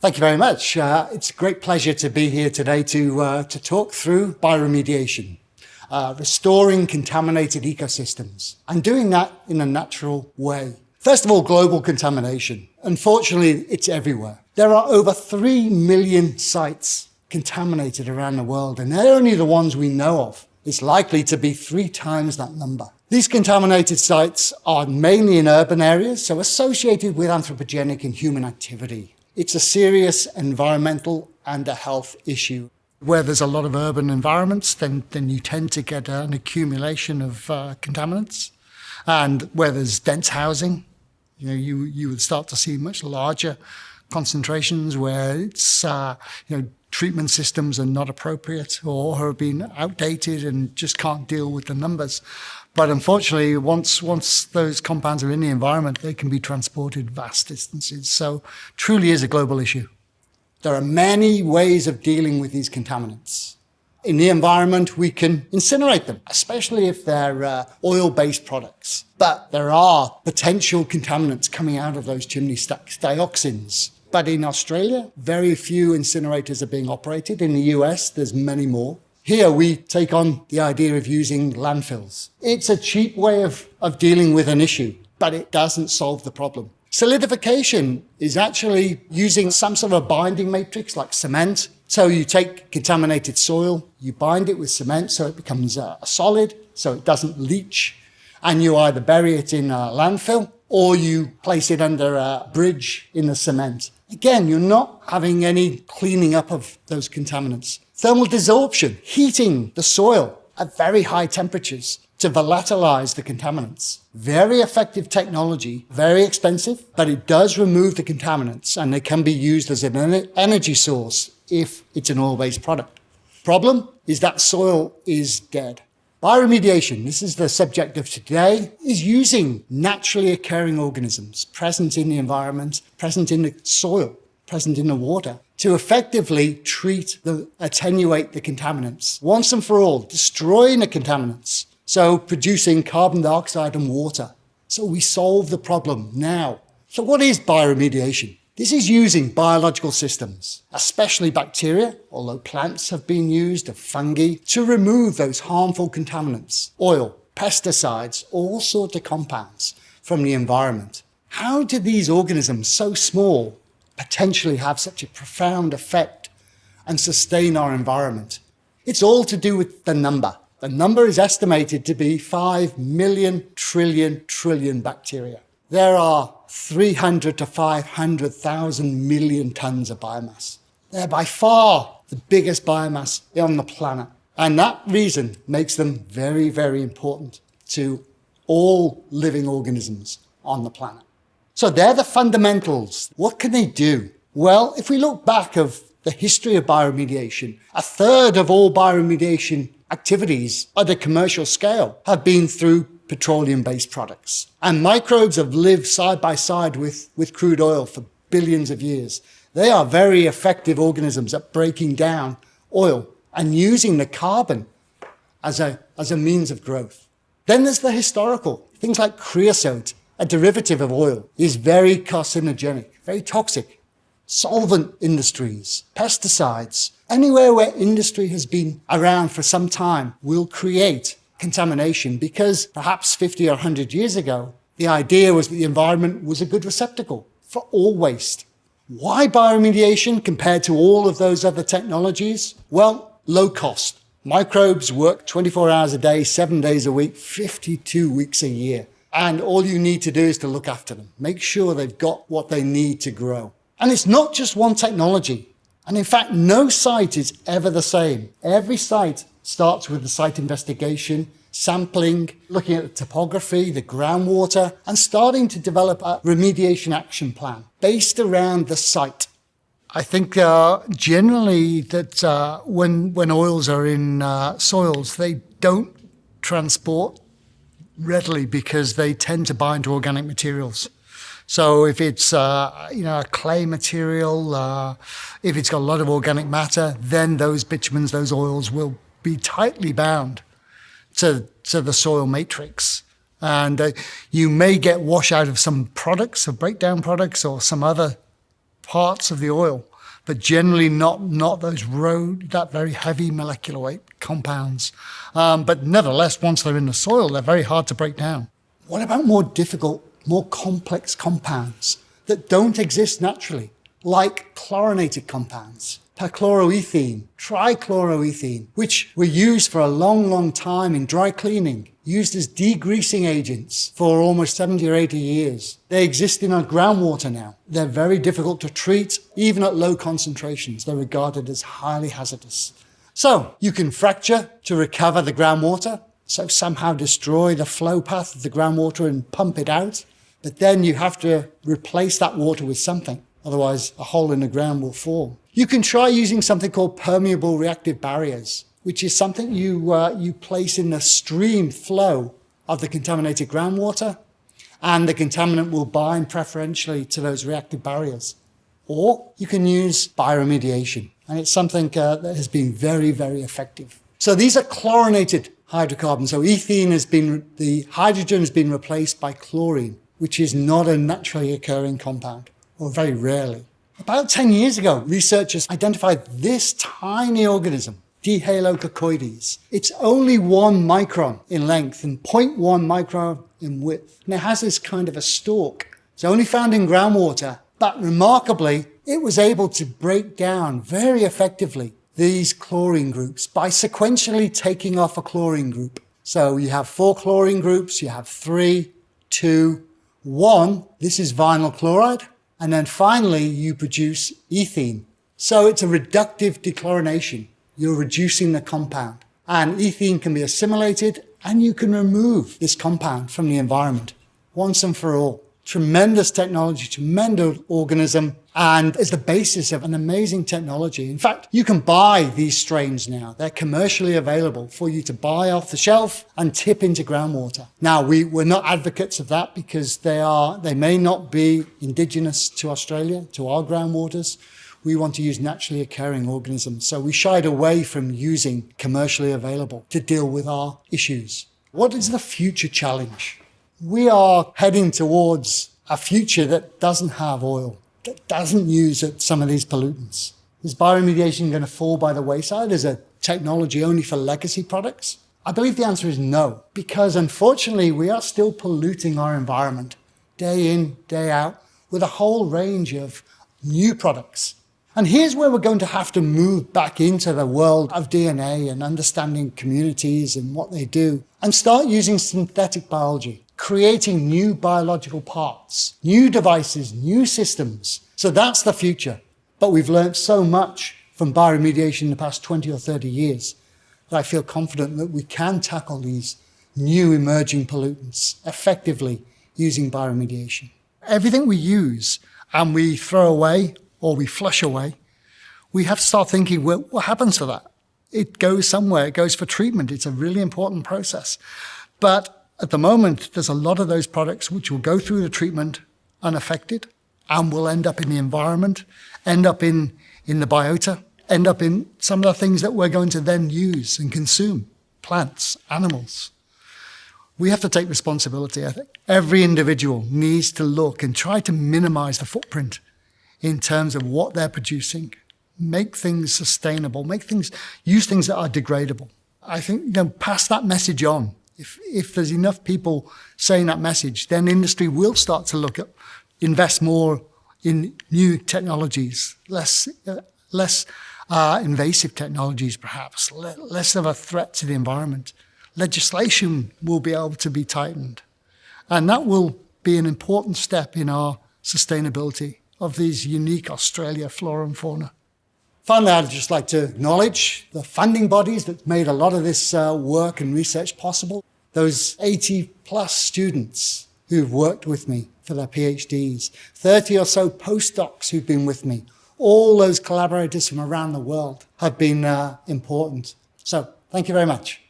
Thank you very much. Uh, it's a great pleasure to be here today to, uh, to talk through bioremediation, uh, restoring contaminated ecosystems, and doing that in a natural way. First of all, global contamination. Unfortunately, it's everywhere. There are over 3 million sites contaminated around the world, and they're only the ones we know of. It's likely to be three times that number. These contaminated sites are mainly in urban areas, so associated with anthropogenic and human activity. It's a serious environmental and a health issue. Where there's a lot of urban environments, then, then you tend to get an accumulation of uh, contaminants. And where there's dense housing, you know, you, you would start to see much larger concentrations where it's, uh, you know, treatment systems are not appropriate or have been outdated and just can't deal with the numbers. But unfortunately, once, once those compounds are in the environment, they can be transported vast distances. So truly is a global issue. There are many ways of dealing with these contaminants. In the environment, we can incinerate them, especially if they're uh, oil-based products. But there are potential contaminants coming out of those chimney stacks, dioxins, but in Australia, very few incinerators are being operated. In the US, there's many more. Here we take on the idea of using landfills. It's a cheap way of, of dealing with an issue, but it doesn't solve the problem. Solidification is actually using some sort of a binding matrix like cement. So you take contaminated soil, you bind it with cement so it becomes uh, a solid, so it doesn't leach, and you either bury it in a landfill or you place it under a bridge in the cement. Again, you're not having any cleaning up of those contaminants. Thermal desorption, heating the soil at very high temperatures to volatilize the contaminants. Very effective technology, very expensive, but it does remove the contaminants and they can be used as an energy source if it's an oil-based product. Problem is that soil is dead. Bioremediation, this is the subject of today, is using naturally occurring organisms present in the environment, present in the soil, present in the water, to effectively treat the, attenuate the contaminants once and for all, destroying the contaminants. So producing carbon dioxide and water. So we solve the problem now. So what is bioremediation? This is using biological systems, especially bacteria, although plants have been used, of fungi, to remove those harmful contaminants, oil, pesticides, all sorts of compounds from the environment. How do these organisms, so small, potentially have such a profound effect and sustain our environment? It's all to do with the number. The number is estimated to be 5 million trillion trillion bacteria. There are 300 to 500,000 million tons of biomass. They're by far the biggest biomass on the planet. And that reason makes them very, very important to all living organisms on the planet. So they're the fundamentals. What can they do? Well, if we look back of the history of bioremediation, a third of all bioremediation activities at a commercial scale have been through petroleum-based products. And microbes have lived side by side with, with crude oil for billions of years. They are very effective organisms at breaking down oil and using the carbon as a, as a means of growth. Then there's the historical. Things like creosote, a derivative of oil, is very carcinogenic, very toxic. Solvent industries, pesticides, anywhere where industry has been around for some time will create contamination because perhaps 50 or 100 years ago, the idea was that the environment was a good receptacle for all waste. Why bioremediation compared to all of those other technologies? Well, low cost. Microbes work 24 hours a day, seven days a week, 52 weeks a year. And all you need to do is to look after them. Make sure they've got what they need to grow. And it's not just one technology. And in fact, no site is ever the same. Every site starts with the site investigation, sampling, looking at the topography, the groundwater, and starting to develop a remediation action plan based around the site. I think uh, generally that uh, when, when oils are in uh, soils, they don't transport readily because they tend to bind to organic materials. So if it's uh, you know a clay material, uh, if it's got a lot of organic matter, then those bitumens, those oils will be tightly bound to, to the soil matrix. And uh, you may get wash out of some products, of breakdown products or some other parts of the oil. but generally not, not those road, that very heavy molecular weight compounds. Um, but nevertheless, once they're in the soil, they're very hard to break down. What about more difficult, more complex compounds that don't exist naturally, like chlorinated compounds? Perchloroethene, trichloroethene, which were used for a long, long time in dry cleaning, used as degreasing agents for almost 70 or 80 years. They exist in our groundwater now. They're very difficult to treat, even at low concentrations. They're regarded as highly hazardous. So you can fracture to recover the groundwater, so somehow destroy the flow path of the groundwater and pump it out. But then you have to replace that water with something. Otherwise, a hole in the ground will form. You can try using something called permeable reactive barriers, which is something you, uh, you place in the stream flow of the contaminated groundwater, and the contaminant will bind preferentially to those reactive barriers. Or you can use bioremediation, and it's something uh, that has been very, very effective. So these are chlorinated hydrocarbons. So ethene has been, the hydrogen has been replaced by chlorine, which is not a naturally occurring compound, or very rarely. About 10 years ago, researchers identified this tiny organism, Dehalococcoides. It's only one micron in length and 0.1 micron in width. And it has this kind of a stalk. It's only found in groundwater, but remarkably, it was able to break down very effectively these chlorine groups by sequentially taking off a chlorine group. So you have four chlorine groups, you have three, two, one. This is vinyl chloride. And then finally, you produce ethene. So it's a reductive dechlorination. You're reducing the compound. And ethene can be assimilated and you can remove this compound from the environment once and for all tremendous technology, tremendous organism, and is the basis of an amazing technology. In fact, you can buy these strains now. They're commercially available for you to buy off the shelf and tip into groundwater. Now, we, we're not advocates of that because they are, they may not be indigenous to Australia, to our groundwaters. We want to use naturally occurring organisms. So we shied away from using commercially available to deal with our issues. What is the future challenge? we are heading towards a future that doesn't have oil, that doesn't use some of these pollutants. Is bioremediation going to fall by the wayside as a technology only for legacy products? I believe the answer is no, because unfortunately we are still polluting our environment day in, day out with a whole range of new products. And here's where we're going to have to move back into the world of DNA and understanding communities and what they do and start using synthetic biology creating new biological parts, new devices, new systems. So that's the future. But we've learned so much from bioremediation in the past 20 or 30 years that I feel confident that we can tackle these new emerging pollutants effectively using bioremediation. Everything we use and we throw away or we flush away, we have to start thinking, well, what happens to that? It goes somewhere, it goes for treatment. It's a really important process. But at the moment, there's a lot of those products which will go through the treatment unaffected and will end up in the environment, end up in, in the biota, end up in some of the things that we're going to then use and consume, plants, animals. We have to take responsibility, I think. Every individual needs to look and try to minimize the footprint in terms of what they're producing, make things sustainable, make things, use things that are degradable. I think, you know, pass that message on if, if there's enough people saying that message, then industry will start to look at, invest more in new technologies, less, uh, less uh, invasive technologies perhaps, le less of a threat to the environment. Legislation will be able to be tightened. And that will be an important step in our sustainability of these unique Australia flora and fauna. Finally, I'd just like to acknowledge the funding bodies that made a lot of this uh, work and research possible those 80 plus students who've worked with me for their PhDs, 30 or so postdocs who've been with me, all those collaborators from around the world have been uh, important. So thank you very much.